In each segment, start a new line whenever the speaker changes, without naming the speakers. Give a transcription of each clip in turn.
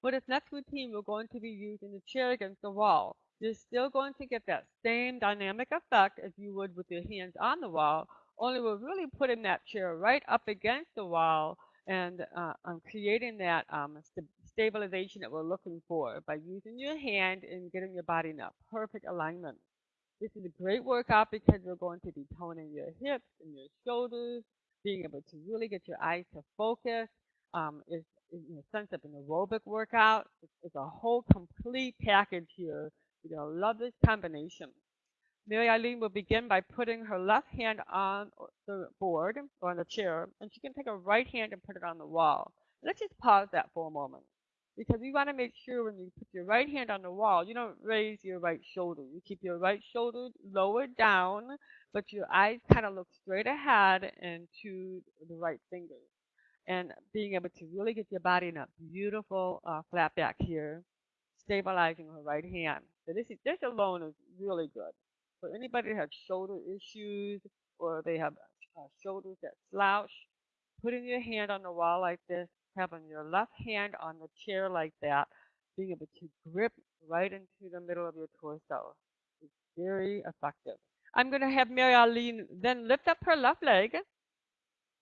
For this next routine, we're going to be using the chair against the wall. You're still going to get that same dynamic effect as you would with your hands on the wall, only we're really putting that chair right up against the wall and uh, um, creating that um, st stabilization that we're looking for by using your hand and getting your body in that perfect alignment. This is a great workout because we're going to be toning your hips and your shoulders, being able to really get your eyes to focus. Um, is in a sense of an aerobic workout. It's, a whole complete package here. You're going to love this combination. Mary Eileen will begin by putting her left hand on the board or on the chair, and she can take her right hand and put it on the wall. Let's just pause that for a moment because we want to make sure when you put your right hand on the wall, you don't raise your right shoulder. You keep your right shoulder lower down, but your eyes kind of look straight ahead and to the right fingers. And being able to really get your body in a beautiful uh, flat back here, stabilizing her right hand. So this, is, this alone is really good. For anybody that has shoulder issues or they have uh, shoulders that slouch, putting your hand on the wall like this, having your left hand on the chair like that, being able to grip right into the middle of your torso is very effective. I'm going to have Mary Eileen then lift up her left leg.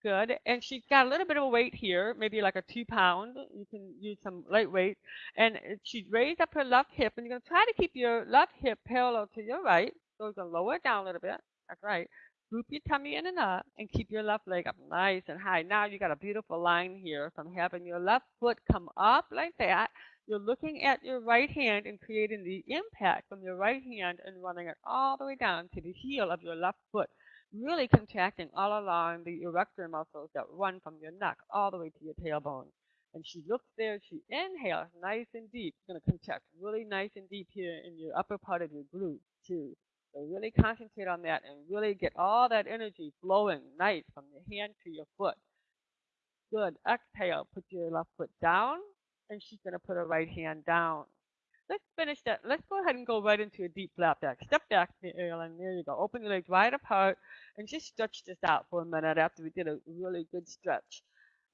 Good. And she's got a little bit of a weight here, maybe like a two pound. You can use some light weight. And she's raised up her left hip, and you're going to try to keep your left hip parallel to your right. So going to lower it down a little bit. That's right. Group your tummy in and up and keep your left leg up nice and high. Now you got a beautiful line here from having your left foot come up like that. You're looking at your right hand and creating the impact from your right hand and running it all the way down to the heel of your left foot. Really contracting all along the erector muscles that run from your neck all the way to your tailbone. And she looks there, she inhales nice and deep. She's going to contract really nice and deep here in your upper part of your glute too. So really concentrate on that and really get all that energy flowing nice from your hand to your foot. Good. Exhale. Put your left foot down, and she's going to put her right hand down. Let's finish that. Let's go ahead and go right into a deep flat back. Step back, Aaron. There you go. Open your legs wide apart and just stretch this out for a minute after we did a really good stretch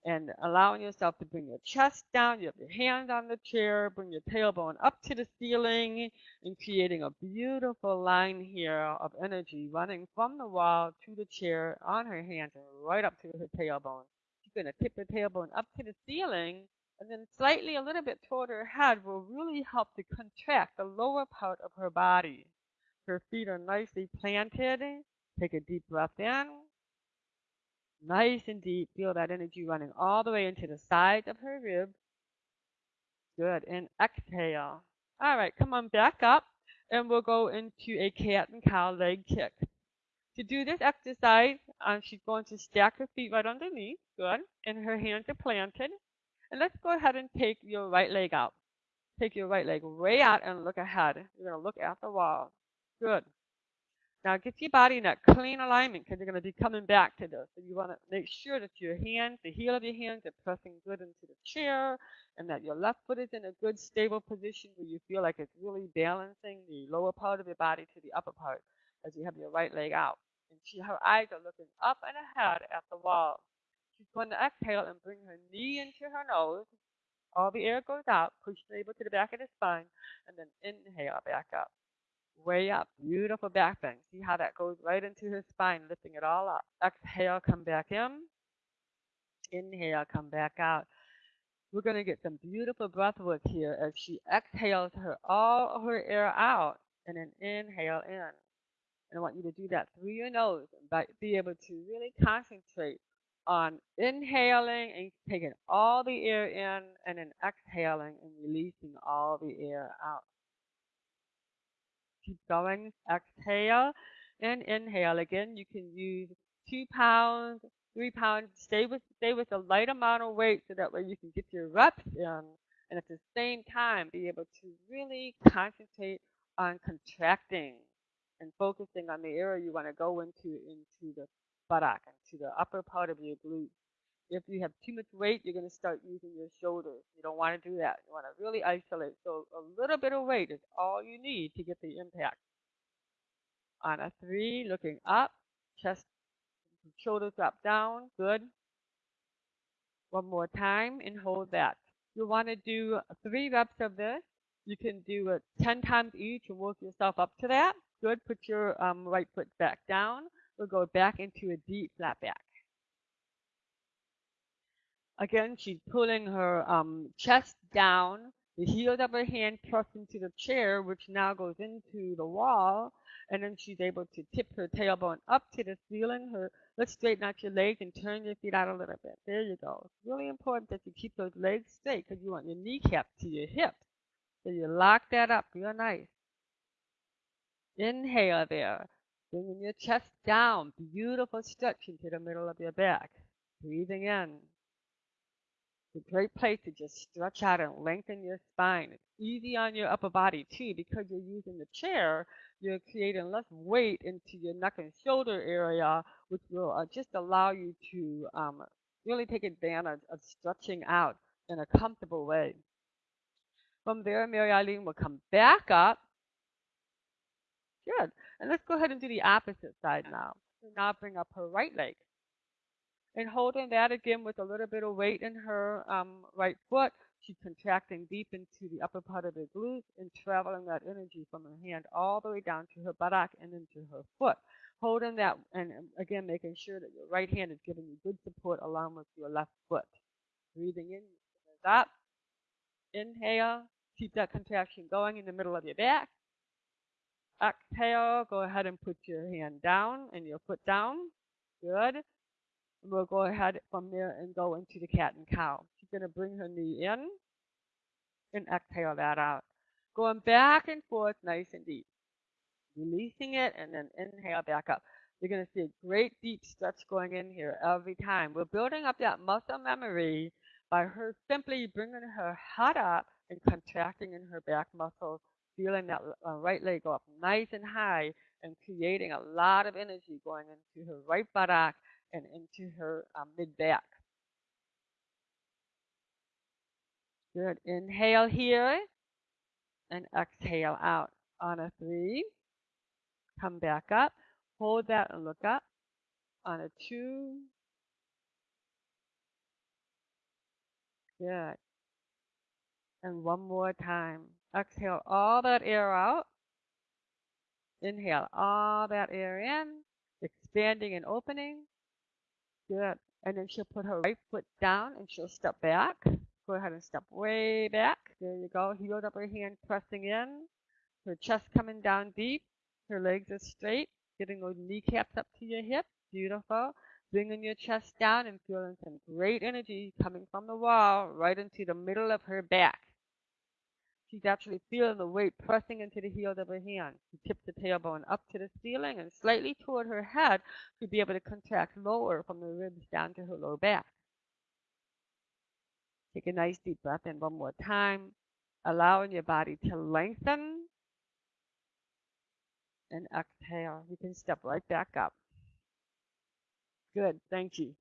and allowing yourself to bring your chest down. You have your hands on the chair, bring your tailbone up to the ceiling, and creating a beautiful line here of energy running from the wall to the chair on her hands and right up to her tailbone. She's going to tip her tailbone up to the ceiling, and then slightly a little bit toward her head will really help to contract the lower part of her body. Her feet are nicely planted. Take a deep breath in Nice and deep. Feel that energy running all the way into the sides of her ribs. Good. And exhale. All right, come on back up and we'll go into a cat and cow leg kick. To do this exercise, um, she's going to stack her feet right underneath. Good. And her hands are planted. And let's go ahead and take your right leg out. Take your right leg way out and look ahead. You're going to look at the wall. Good. Now get your body in that clean alignment because you're going to be coming back to this. So you want to make sure that your hands, the heel of your hands are pressing good into the chair and that your left foot is in a good stable position where you feel like it's really balancing the lower part of your body to the upper part as you have your right leg out. And she, her eyes are looking up and ahead at the wall. She's going to exhale and bring her knee into her nose. All the air goes out, push the navel to the back of the spine, and then inhale back up way up. Beautiful back bend. See how that goes right into her spine, lifting it all up. Exhale, come back in. Inhale, come back out. We're going to get some beautiful breath work here as she exhales her all her air out and then inhale in. And I want you to do that through your nose and be able to really concentrate on inhaling and taking all the air in and then exhaling and releasing all the air out. Keep going. Exhale and inhale. Again, you can use two pounds, three pounds. Stay with stay with a light amount of weight so that way you can get your reps in, and at the same time be able to really concentrate on contracting and focusing on the area you want to go into into the buttock, into the upper part of your glute. If you have too much weight, you're going to start using your shoulders. You don't want to do that. You want to really isolate. So a little bit of weight is all you need to get the impact. On a three, looking up, chest, shoulders drop down. Good. One more time and hold that. You want to do three reps of this. You can do it 10 times each and work yourself up to that. Good. Put your um, right foot back down. We'll go back into a deep flat back. Again, she's pulling her um, chest down, the heels of her hand pressed into the chair, which now goes into the wall, and then she's able to tip her tailbone up to the ceiling. Her Let's straighten out your legs and turn your feet out a little bit. There you go. It's really important that you keep those legs straight because you want your kneecap to your hip. So you lock that up real nice. Inhale there. Bringing your chest down. Beautiful stretch into the middle of your back. Breathing in. It's a great place to just stretch out and lengthen your spine. It's easy on your upper body too because you're using the chair. You're creating less weight into your neck and shoulder area, which will uh, just allow you to um, really take advantage of stretching out in a comfortable way. From there, Mary Eileen will come back up. Good. And let's go ahead and do the opposite side now. So now bring up her right leg and holding that again with a little bit of weight in her um, right foot. She's contracting deep into the upper part of the glutes and traveling that energy from her hand all the way down to her buttock and into her foot. Holding that and again making sure that your right hand is giving you good support along with your left foot. Breathing in, up. Inhale, keep that contraction going in the middle of your back. Exhale, go ahead and put your hand down and your foot down. Good. And We'll go ahead from there and go into the cat and cow. She's going to bring her knee in and exhale that out. Going back and forth nice and deep. Releasing it and then inhale back up. You're going to see a great deep stretch going in here every time. We're building up that muscle memory by her simply bringing her head up and contracting in her back muscles, feeling that uh, right leg go up nice and high and creating a lot of energy going into her right buttock and into her um, mid back. Good. Inhale here and exhale out on a three. Come back up. Hold that and look up on a two. Good. And one more time. Exhale all that air out. Inhale all that air in, expanding and opening. Good. And then she'll put her right foot down and she'll step back. Go ahead and step way back. There you go. Heeled up her hand pressing in. Her chest coming down deep. Her legs are straight. Getting those kneecaps up to your hip. Beautiful. Bringing your chest down and feeling some great energy coming from the wall right into the middle of her back. She's actually feeling the weight pressing into the heels of her hand. She tips the tailbone up to the ceiling and slightly toward her head to be able to contract lower from the ribs down to her low back. Take a nice deep breath in one more time, allowing your body to lengthen. And exhale. You can step right back up. Good. Thank you.